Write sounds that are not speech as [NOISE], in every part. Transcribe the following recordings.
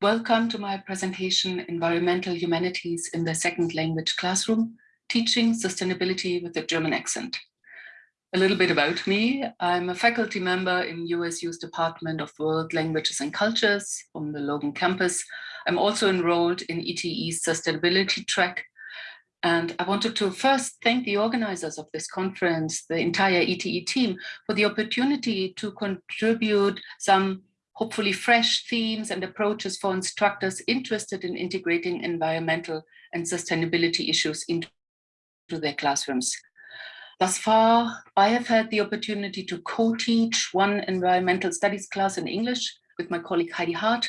Welcome to my presentation, Environmental Humanities in the Second Language Classroom, Teaching Sustainability with a German Accent. A little bit about me. I'm a faculty member in USU's Department of World Languages and Cultures on the Logan campus. I'm also enrolled in ETE's sustainability track. And I wanted to first thank the organizers of this conference, the entire ETE team, for the opportunity to contribute some hopefully fresh themes and approaches for instructors interested in integrating environmental and sustainability issues into their classrooms. Thus far, I have had the opportunity to co-teach one environmental studies class in English with my colleague Heidi Hart,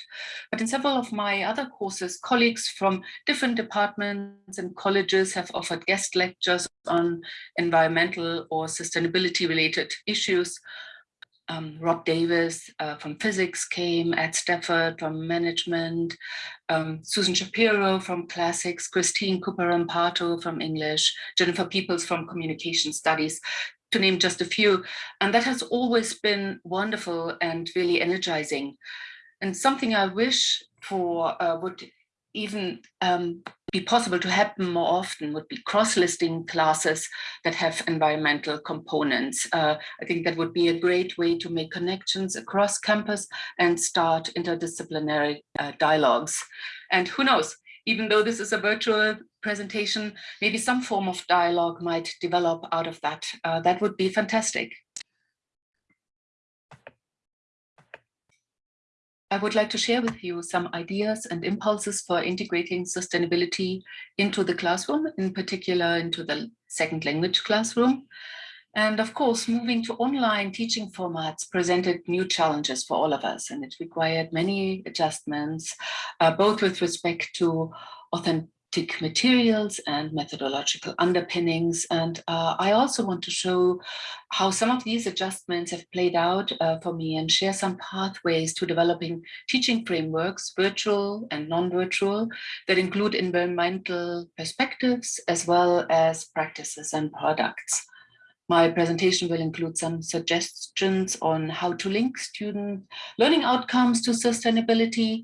but in several of my other courses, colleagues from different departments and colleges have offered guest lectures on environmental or sustainability related issues, um, Rob Davies uh, from physics came, Ed Stafford from management, um, Susan Shapiro from classics, Christine Cooper-Rompato from English, Jennifer Peeples from communication studies, to name just a few. And that has always been wonderful and really energizing. And something I wish for uh, would even um, be possible to happen more often would be cross-listing classes that have environmental components. Uh, I think that would be a great way to make connections across campus and start interdisciplinary uh, dialogues. And who knows, even though this is a virtual presentation, maybe some form of dialogue might develop out of that. Uh, that would be fantastic. I would like to share with you some ideas and impulses for integrating sustainability into the classroom, in particular into the second language classroom. And of course, moving to online teaching formats presented new challenges for all of us, and it required many adjustments, uh, both with respect to authentic materials and methodological underpinnings. And uh, I also want to show how some of these adjustments have played out uh, for me and share some pathways to developing teaching frameworks, virtual and non-virtual, that include environmental perspectives as well as practices and products. My presentation will include some suggestions on how to link student learning outcomes to sustainability,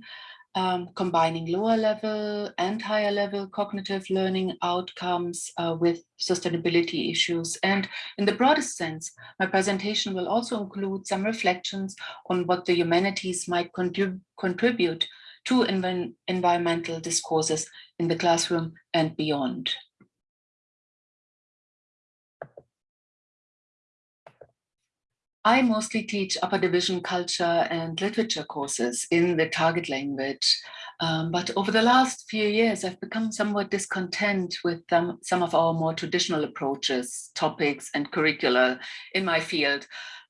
um, combining lower level and higher level cognitive learning outcomes uh, with sustainability issues. And in the broadest sense, my presentation will also include some reflections on what the humanities might contrib contribute to env environmental discourses in the classroom and beyond. I mostly teach upper division culture and literature courses in the target language. Um, but over the last few years, I've become somewhat discontent with um, some of our more traditional approaches, topics and curricula in my field.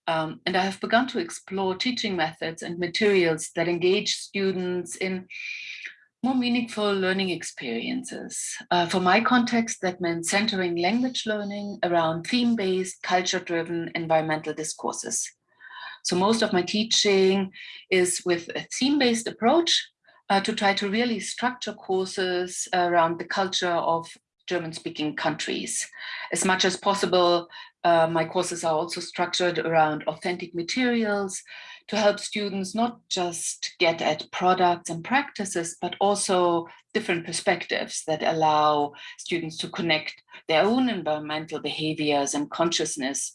Um, and I have begun to explore teaching methods and materials that engage students in more meaningful learning experiences. Uh, for my context, that meant centering language learning around theme-based, culture-driven environmental discourses. So most of my teaching is with a theme-based approach uh, to try to really structure courses around the culture of German-speaking countries. As much as possible, uh, my courses are also structured around authentic materials, to help students not just get at products and practices, but also different perspectives that allow students to connect their own environmental behaviors and consciousness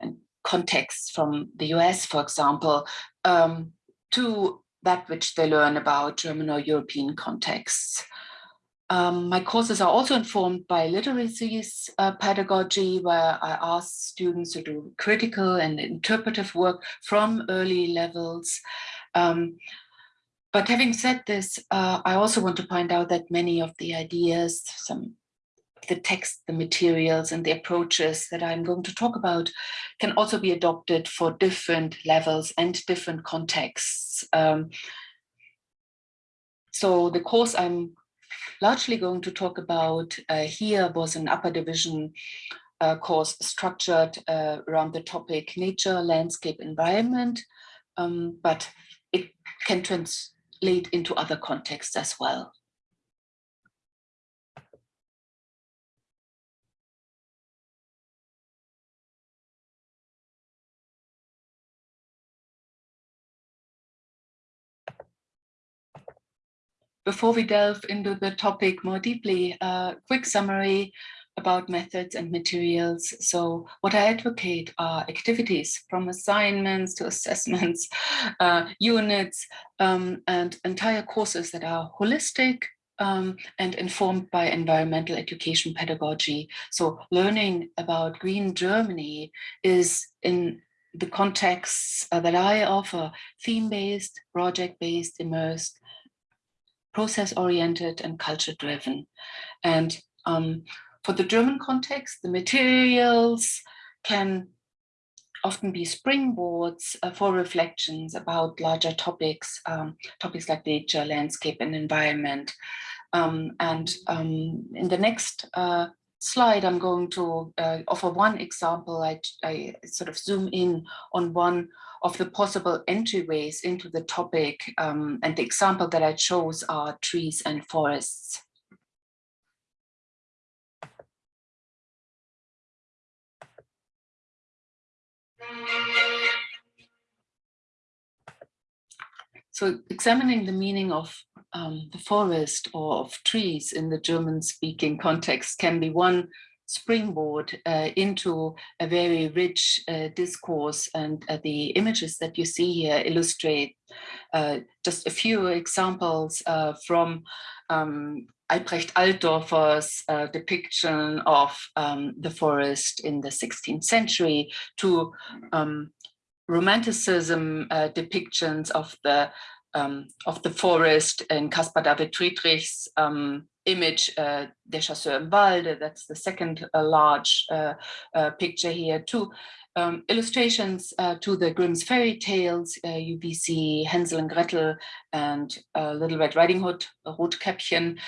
and contexts from the US, for example, um, to that which they learn about German or European contexts. Um, my courses are also informed by literacy uh, pedagogy, where I ask students to do critical and interpretive work from early levels. Um, but having said this, uh, I also want to point out that many of the ideas, some the text, the materials and the approaches that I'm going to talk about can also be adopted for different levels and different contexts. Um, so the course I'm largely going to talk about uh, here was an upper division uh, course structured uh, around the topic nature, landscape, environment, um, but it can translate into other contexts as well. Before we delve into the topic more deeply, a quick summary about methods and materials. So what I advocate are activities from assignments to [LAUGHS] assessments, uh, units, um, and entire courses that are holistic um, and informed by environmental education pedagogy. So learning about green Germany is in the contexts uh, that I offer, theme-based, project-based, immersed, process-oriented and culture-driven. And um, for the German context, the materials can often be springboards uh, for reflections about larger topics, um, topics like nature, landscape, and environment. Um, and um, in the next uh, slide, I'm going to uh, offer one example. I, I, sort of zoom in on one of the possible entryways into the topic. Um, and the example that I chose are trees and forests. So examining the meaning of um, the forest or of trees in the German speaking context can be one springboard uh, into a very rich uh, discourse and uh, the images that you see here illustrate uh, just a few examples uh, from um, Albrecht Altdorfer's uh, depiction of um, the forest in the 16th century to um, romanticism depictions of the um, of the forest in Caspar David Friedrich's um, image, uh, Der Chasseur im Walde, that's the second uh, large uh, uh picture here too. Um, illustrations uh, to the Grimm's fairy tales, uh, Hansel and Gretel and Little Red Riding Hood, Rotkäppchen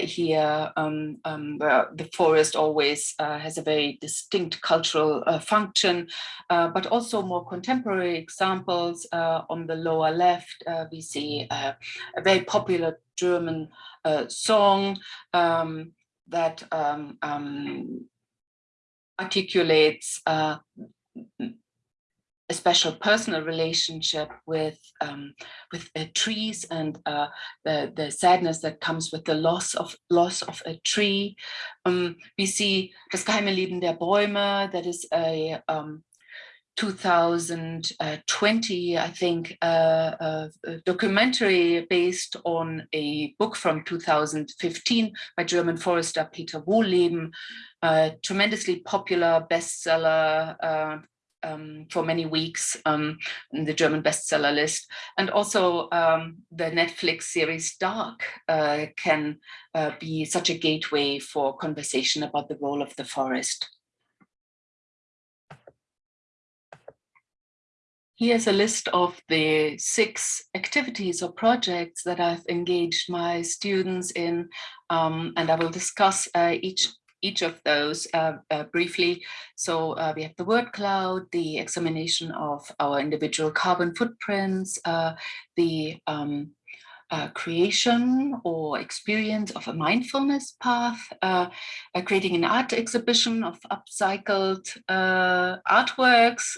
here, um, um, the forest always has a very distinct cultural function, but also more contemporary examples on the lower left, we see a very popular German uh, song um, that um, um, articulates uh, a special personal relationship with um, with uh, trees and uh, the the sadness that comes with the loss of loss of a tree. Um, we see das geheime Leben der Bäume. That is a um, 2020, I think, uh, a, a documentary based on a book from 2015 by German forester Peter Wohlleben, a tremendously popular bestseller uh, um, for many weeks um, in the German bestseller list. And also um, the Netflix series Dark uh, can uh, be such a gateway for conversation about the role of the forest. Here's a list of the six activities or projects that I've engaged my students in, um, and I will discuss uh, each each of those uh, uh, briefly. So uh, we have the word cloud, the examination of our individual carbon footprints, uh, the um, uh, creation or experience of a mindfulness path, uh, creating an art exhibition of upcycled artworks,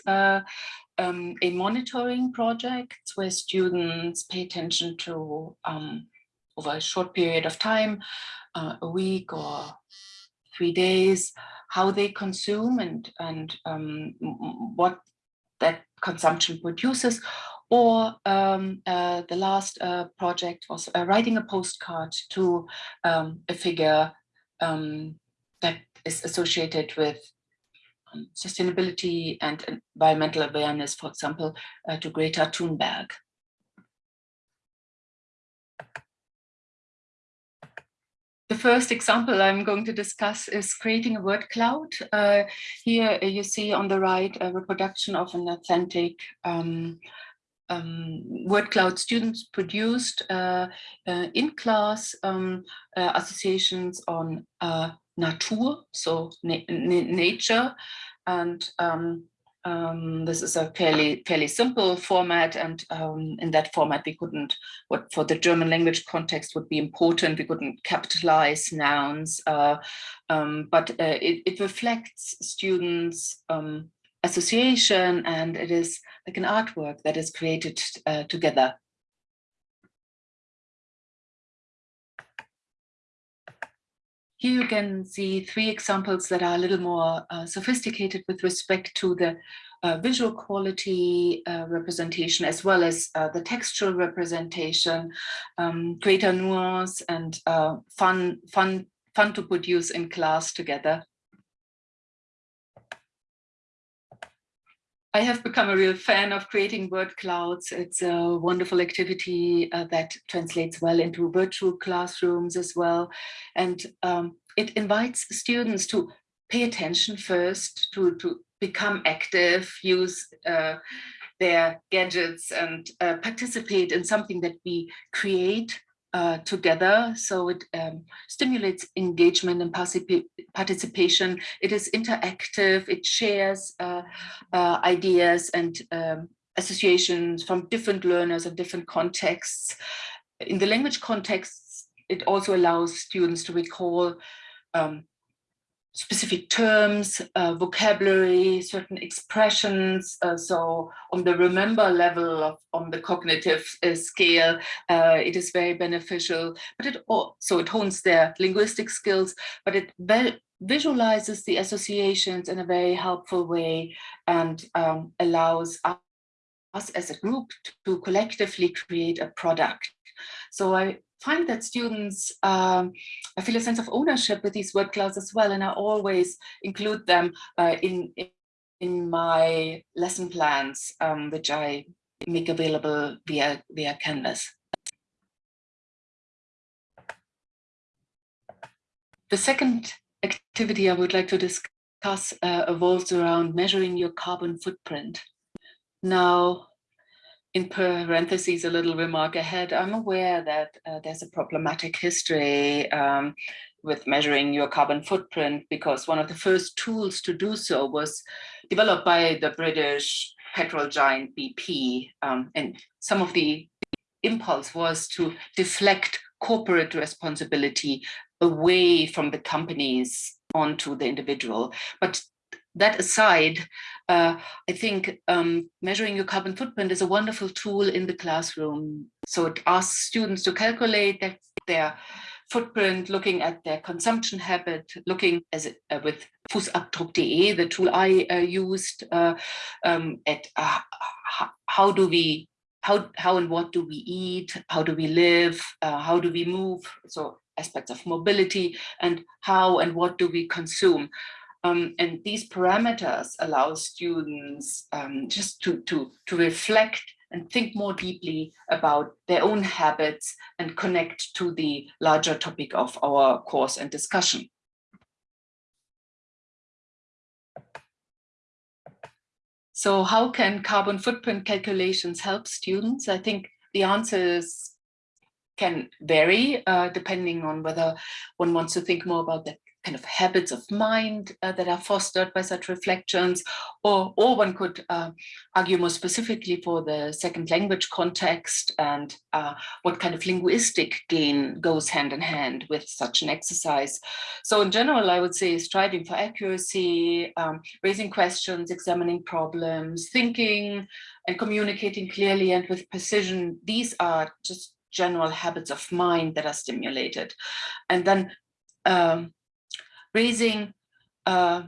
um, a monitoring project where students pay attention to um, over a short period of time, uh, a week or three days, how they consume and, and um, what that consumption produces. Or um, uh, the last uh, project was uh, writing a postcard to um, a figure um, that is associated with sustainability and environmental awareness, for example, uh, to Greta Thunberg. The first example I'm going to discuss is creating a word cloud. Uh, here you see on the right a reproduction of an authentic um, um, word cloud students produced uh, uh, in class um, uh, associations on uh, Natur, so na nature, and um, um, this is a fairly fairly simple format, and um, in that format we couldn't, what for the German language context would be important, we couldn't capitalize nouns, uh, um, but uh, it, it, reflects students' um, association, and it is like an artwork that is created uh, together here you can see three examples that are a little more uh, sophisticated with respect to the uh, visual quality uh, representation as well as uh, the textual representation, um, greater nuance and uh, fun, fun, fun to produce in class together. I have become a real fan of creating word clouds. It's a wonderful activity uh, that translates well into virtual classrooms as well. And um, it invites students to pay attention first, to, to become active, use uh, their gadgets and uh, participate in something that we create uh, together. So it um, stimulates engagement and participation. It is interactive. It shares uh, uh, ideas and um, associations from different learners and different contexts. In the language context, it also allows students to recall um, specific terms, uh, vocabulary, certain expressions. Uh, so on the remember level of on the cognitive uh, scale, uh, it is very beneficial, but it also it hones their linguistic skills, but it visualizes the associations in a very helpful way and um, allows us as a group to collectively create a product. So I find that students, um, I feel a sense of ownership with these word clouds as well, and I always include them uh, in, in my lesson plans, um, which I make available via, via Canvas. The second activity I would like to discuss uh, evolves around measuring your carbon footprint. Now, in parentheses, a little remark ahead, I'm aware that uh, there's a problematic history um, with measuring your carbon footprint because one of the first tools to do so was developed by the British petrol giant BP. Um, and some of the impulse was to deflect corporate responsibility away from the companies onto the individual. But that aside, uh, I think um, measuring your carbon footprint is a wonderful tool in the classroom. So it asks students to calculate their, their footprint, looking at their consumption habit, looking as uh, with Fußabdruck.de, the tool I uh, used, uh, um, at uh, how do we, how, how and what do we eat, how do we live, uh, how do we move, so aspects of mobility, and how and what do we consume. Um, and these parameters allow students um, just to, to, to reflect and think more deeply about their own habits and connect to the larger topic of our course and discussion. So how can carbon footprint calculations help students? I think the answers can vary uh, depending on whether one wants to think more about the kind of habits of mind uh, that are fostered by such reflections, or, or one could uh, argue more specifically for the second language context and uh, what kind of linguistic gain goes hand in hand with such an exercise. So in general, I would say striving for accuracy, um, raising questions, examining problems, thinking and communicating clearly and with precision. These are just general habits of mind that are stimulated. And then um, raising uh,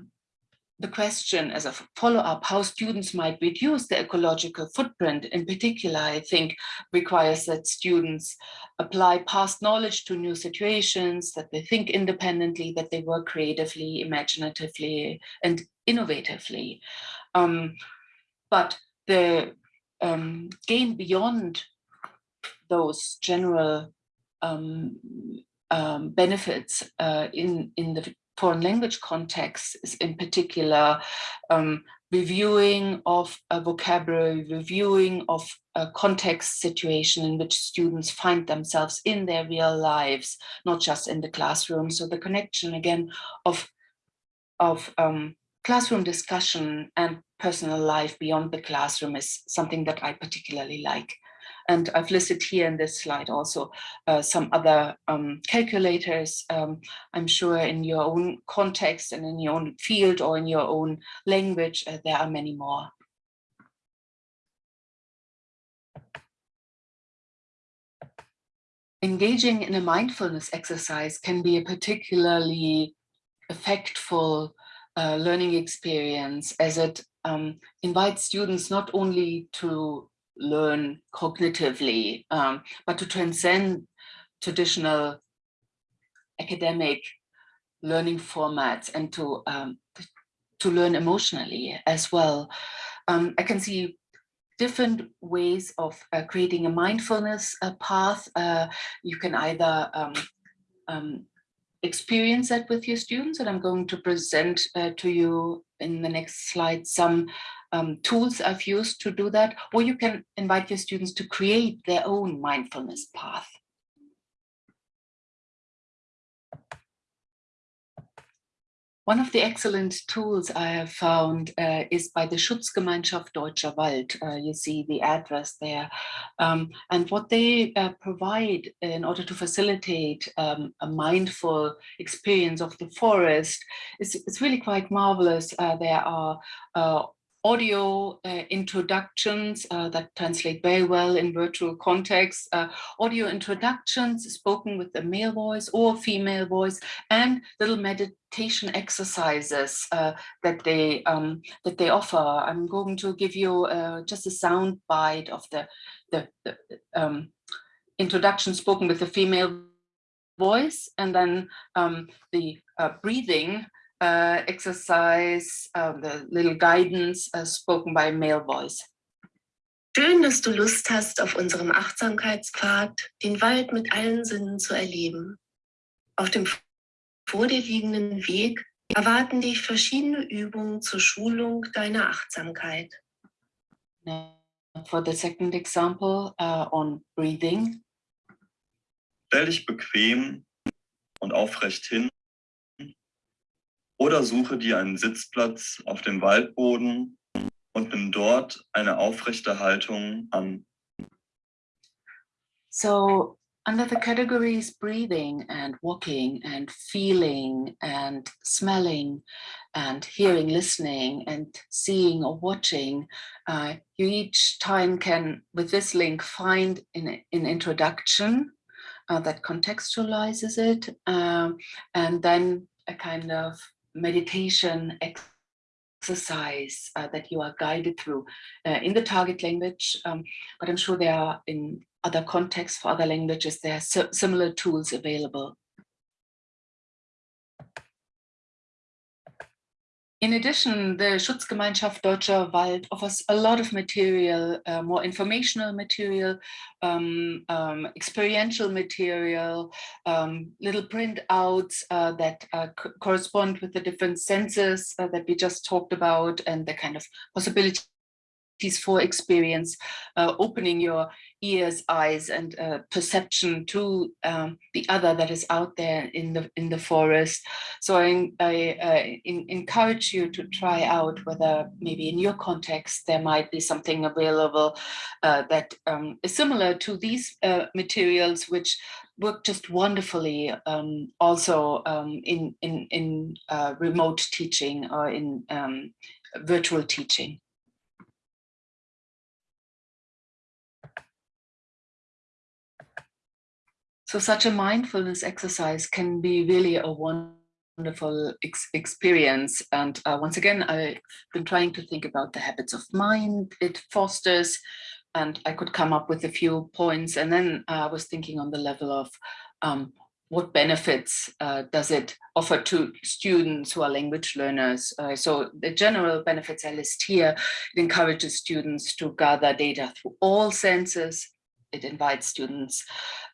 the question as a follow-up how students might reduce the ecological footprint. In particular I think requires that students apply past knowledge to new situations that they think independently that they work creatively imaginatively and innovatively. Um, but the um, gain beyond those general um, um benefits uh, in in the foreign language context is in particular um, reviewing of a vocabulary, reviewing of a context situation in which students find themselves in their real lives, not just in the classroom. So the connection again of, of um, classroom discussion and personal life beyond the classroom is something that I particularly like. And I've listed here in this slide also uh, some other um, calculators. Um, I'm sure in your own context and in your own field or in your own language, uh, there are many more. engaging in a mindfulness exercise can be a particularly effectful uh, learning experience as it um, invites students not only to learn cognitively, um, but to transcend traditional academic learning formats and to um, to learn emotionally as well. Um, I can see different ways of uh, creating a mindfulness uh, path. Uh, you can either um, um, experience that with your students, and I'm going to present uh, to you in the next slide some um, tools I've used to do that, or you can invite your students to create their own mindfulness path. One of the excellent tools I have found uh, is by the Schutzgemeinschaft Deutscher Wald. Uh, you see the address there. Um, and what they uh, provide in order to facilitate um, a mindful experience of the forest is, is really quite marvelous. Uh, there are uh, audio uh, introductions uh, that translate very well in virtual context, uh, audio introductions spoken with a male voice or female voice, and little meditation exercises uh, that they um, that they offer. I'm going to give you uh, just a sound bite of the the, the um, introduction spoken with a female voice, and then um, the uh, breathing uh, exercise, uh, the little guidance uh, spoken by male voice. Schön, dass du Lust hast, auf unserem Achtsamkeitspfad den Wald mit allen Sinnen zu erleben. Auf dem vor dir liegenden Weg erwarten dich verschiedene Übungen zur Schulung deiner Achtsamkeit. For the second example uh, on breathing. Stell dich bequem und aufrecht hin oder suche dir einen Sitzplatz auf dem Waldboden und nimm dort eine aufrechte Haltung an. So under the categories breathing and walking and feeling and smelling and hearing, listening and seeing or watching, uh, you each time can, with this link, find an, an introduction uh, that contextualizes it um, and then a kind of meditation exercise uh, that you are guided through uh, in the target language, um, but I'm sure there are in other contexts for other languages, there are similar tools available. In addition, the Schutzgemeinschaft Deutscher Wald offers a lot of material, uh, more informational material, um, um, experiential material, um, little printouts uh, that uh, correspond with the different senses uh, that we just talked about and the kind of possibility for experience, uh, opening your ears, eyes, and uh, perception to um, the other that is out there in the in the forest. So I, I uh, in, encourage you to try out whether maybe in your context there might be something available uh, that um, is similar to these uh, materials, which work just wonderfully um, also um, in in in uh, remote teaching or in um, virtual teaching. So such a mindfulness exercise can be really a wonderful ex experience. And uh, once again, I've been trying to think about the habits of mind it fosters, and I could come up with a few points. And then I was thinking on the level of um, what benefits uh, does it offer to students who are language learners? Uh, so the general benefits I list here, it encourages students to gather data through all senses, it invites students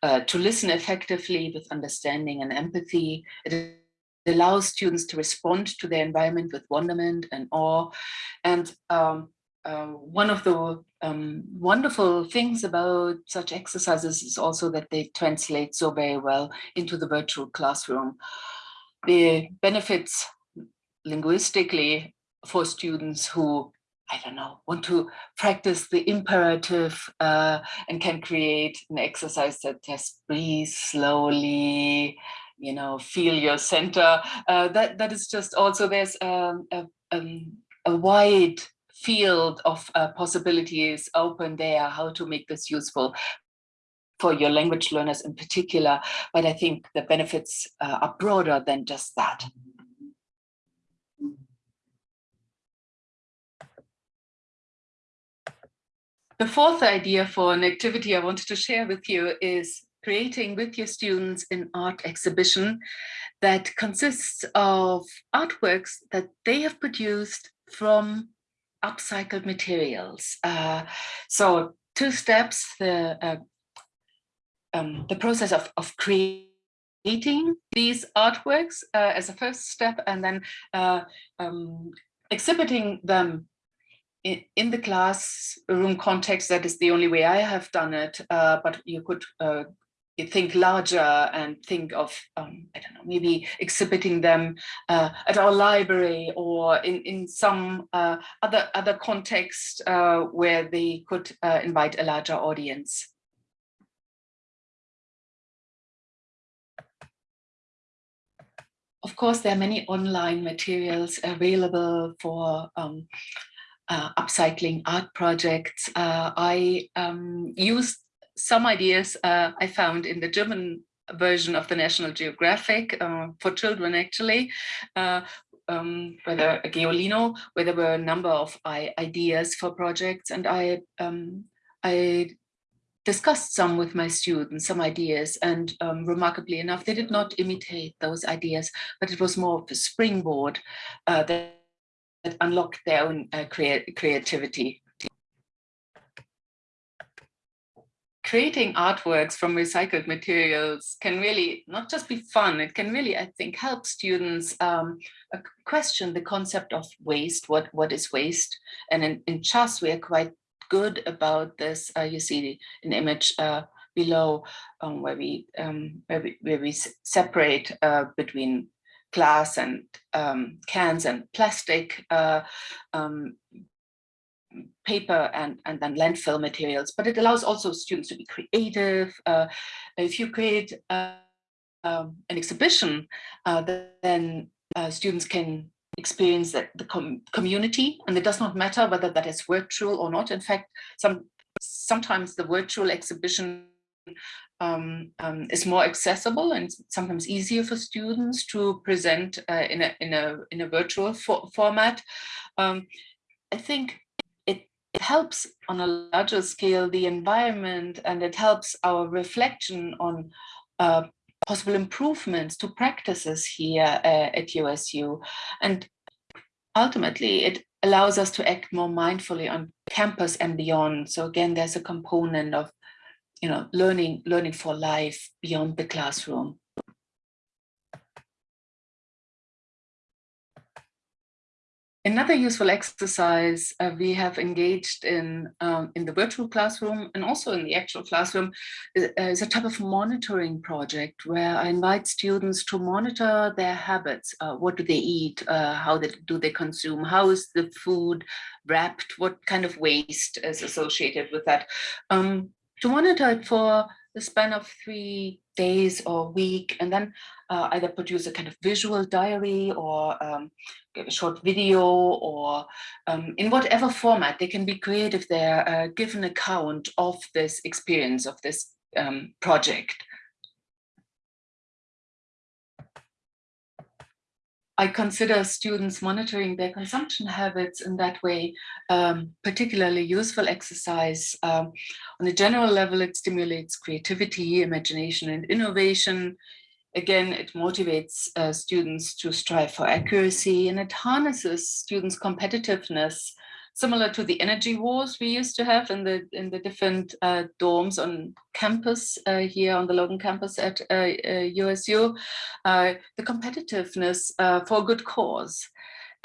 uh, to listen effectively with understanding and empathy. It allows students to respond to their environment with wonderment and awe. And um, uh, one of the um, wonderful things about such exercises is also that they translate so very well into the virtual classroom. The benefits linguistically for students who I don't know, want to practice the imperative uh, and can create an exercise that just breathe slowly, you know, feel your center. Uh, that that is just also there's um, a, um, a wide field of uh, possibilities open there, how to make this useful for your language learners in particular, but I think the benefits uh, are broader than just that. The fourth idea for an activity I wanted to share with you is creating with your students an art exhibition that consists of artworks that they have produced from upcycled materials. Uh, so two steps, the, uh, um, the process of, of creating these artworks uh, as a first step and then uh, um, exhibiting them in, the classroom context. That is the only way I have done it, uh, but you could uh, think larger and think of, um, I don't know, maybe exhibiting them uh, at our library or in, in some uh, other, other context uh, where they could uh, invite a larger audience. Of course, there are many online materials available for um, uh, upcycling art projects. Uh, I um, used some ideas uh, I found in the German version of the National Geographic uh, for children actually, uh, um, whether Geolino, where there were a number of ideas for projects and I, um, I discussed some with my students, some ideas, and um, remarkably enough, they did not imitate those ideas, but it was more of a springboard uh, that, that, unlocked their own uh, creativity. creating artworks from recycled materials can really not just be fun, it can really, I think, help students um, question the concept of waste, what, what is waste? And in, in CHAS, we are quite good about this. Uh, you see an image uh, below um, where, we, um, where, we, where we separate uh, between glass and um, cans and plastic uh, um, paper and, and then landfill materials, but it allows also students to be creative. Uh, if you create uh, um, an exhibition, uh, then uh, students can experience that the com community, and it does not matter whether that is virtual or not. In fact, some sometimes the virtual exhibition um, um, is more accessible and sometimes easier for students to present uh, in a in a in a virtual for format. Um, I think it helps on a larger scale the environment and it helps our reflection on uh, possible improvements to practices here uh, at USU. And ultimately, it allows us to act more mindfully on campus and beyond. So again, there's a component of you know, learning, learning for life beyond the classroom. Another useful exercise uh, we have engaged in um, in the virtual classroom and also in the actual classroom is, uh, is, a type of monitoring project where I invite students to monitor their habits. Uh, what do they eat? Uh, how they, do they consume? How is the food wrapped? What kind of waste is associated with that? Um, to monitor it for the span of three days or week and then uh, either produce a kind of visual diary or um, a short video or um, in whatever format? They can be creative there uh, give an account of this experience of this um, project I consider students monitoring their consumption habits in that way um, particularly useful exercise. Um, on a general level, it stimulates creativity, imagination, and innovation. Again, it motivates uh, students to strive for accuracy and it harnesses students' competitiveness similar to the energy wars we used to have in the in the different uh, dorms on campus uh, here on the Logan campus at USU, uh, uh, uh, the competitiveness for a good cause.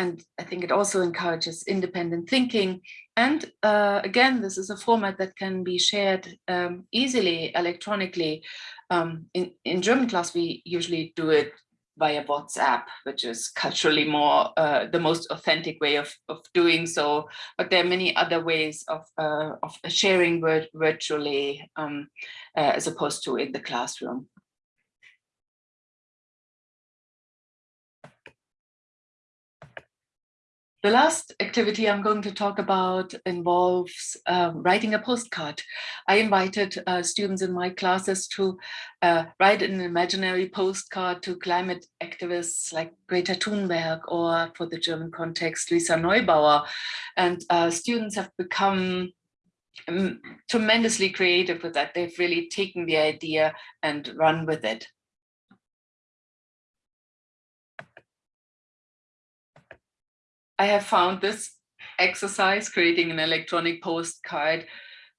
And I think it also encourages independent thinking. And again, this is a format that can be shared um, easily electronically. Um, in, in German class, we usually do it via WhatsApp, which is culturally more uh, the most authentic way of, of doing so. But there are many other ways of, uh, of sharing virtually um, uh, as opposed to in the classroom. The last activity I'm going to talk about involves uh, writing a postcard. I invited uh, students in my classes to uh, write an imaginary postcard to climate activists like Greta Thunberg or for the German context, Luisa Neubauer. And uh, students have become um, tremendously creative with that. They've really taken the idea and run with it. I have found this exercise, creating an electronic postcard,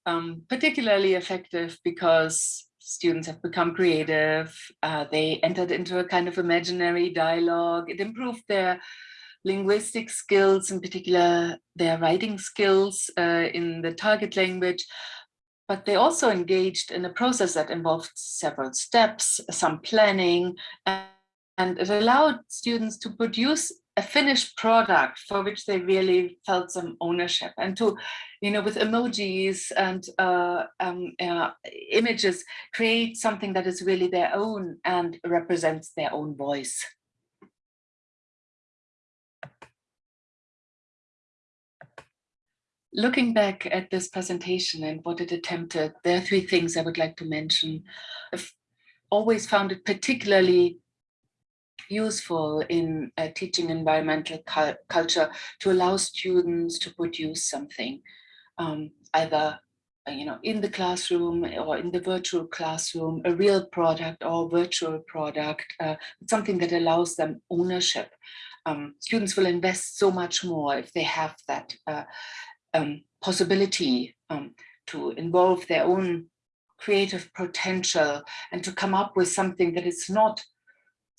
um, particularly effective because students have become creative. Uh, they entered into a kind of imaginary dialogue. It improved their linguistic skills, in particular their writing skills uh, in the target language. But they also engaged in a process that involved several steps, some planning, and it allowed students to produce a finished product for which they really felt some ownership and to, you know, with emojis and uh, um, uh, images, create something that is really their own and represents their own voice. Looking back at this presentation and what it attempted, there are three things I would like to mention. I've always found it particularly useful in uh, teaching environmental cu culture to allow students to produce something, um, either uh, you know, in the classroom or in the virtual classroom, a real product or virtual product, uh, something that allows them ownership. Um, students will invest so much more if they have that uh, um, possibility um, to involve their own creative potential and to come up with something that is not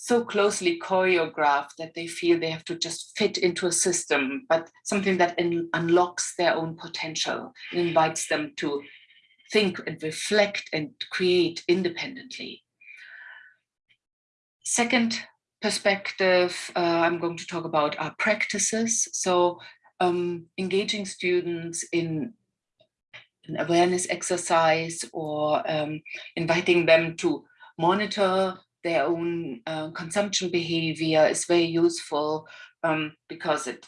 so closely choreographed that they feel they have to just fit into a system, but something that unlocks their own potential and invites them to think and reflect and create independently. Second perspective, uh, I'm going to talk about our practices. So um, engaging students in an awareness exercise or um, inviting them to monitor their own uh, consumption behavior is very useful um, because it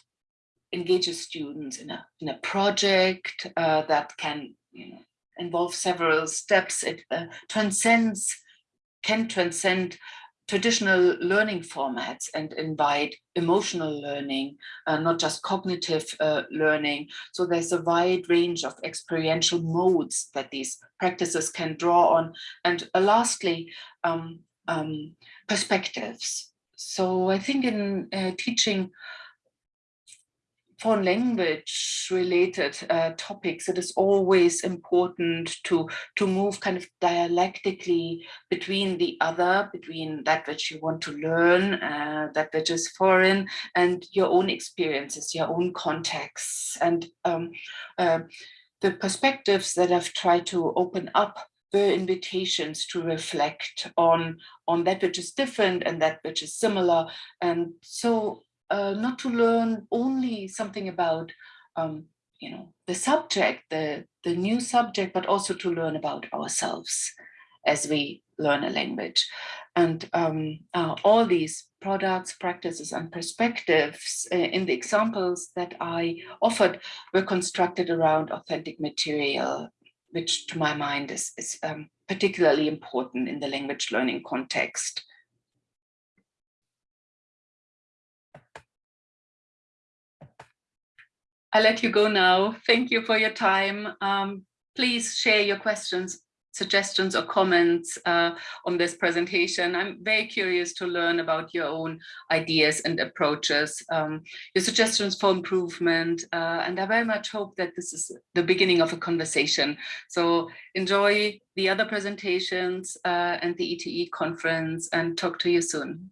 engages students in a, in a project uh, that can you know, involve several steps. It uh, transcends, can transcend traditional learning formats and invite emotional learning, uh, not just cognitive uh, learning. So there's a wide range of experiential modes that these practices can draw on. And uh, lastly, um, um, perspectives. So I think in uh, teaching foreign language related uh, topics, it is always important to, to move kind of dialectically between the other, between that which you want to learn, uh, that which is foreign, and your own experiences, your own contexts. And um, uh, the perspectives that I've tried to open up the invitations to reflect on, on that which is different and that which is similar. And so uh, not to learn only something about, um, you know, the subject, the, the new subject, but also to learn about ourselves as we learn a language. And um, uh, all these products, practices, and perspectives uh, in the examples that I offered were constructed around authentic material which to my mind is, is um, particularly important in the language learning context. I'll let you go now. Thank you for your time. Um, please share your questions suggestions or comments uh, on this presentation. I'm very curious to learn about your own ideas and approaches, um, your suggestions for improvement, uh, and I very much hope that this is the beginning of a conversation. So enjoy the other presentations uh, and the ETE conference and talk to you soon.